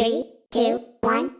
Three, two, one.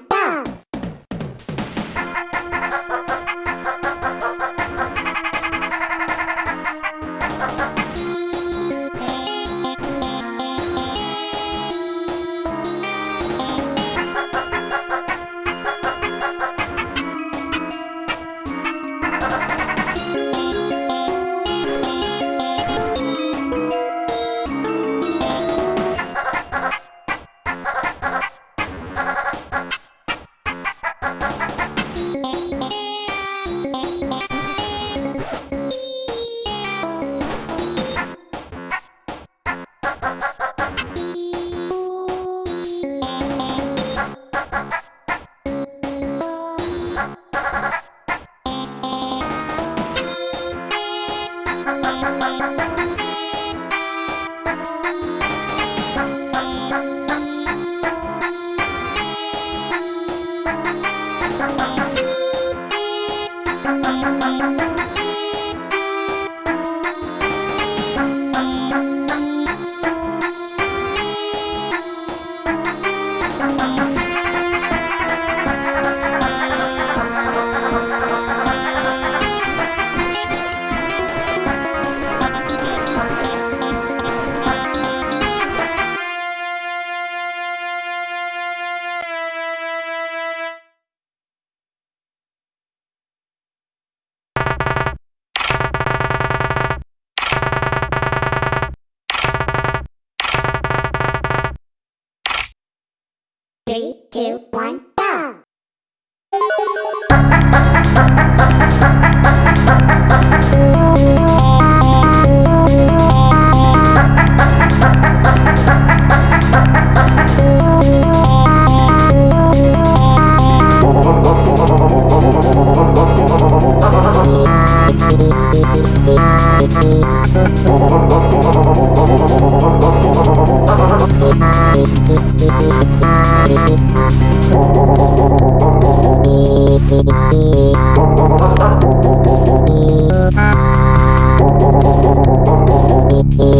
two, one.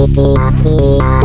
Happy, happy, happy.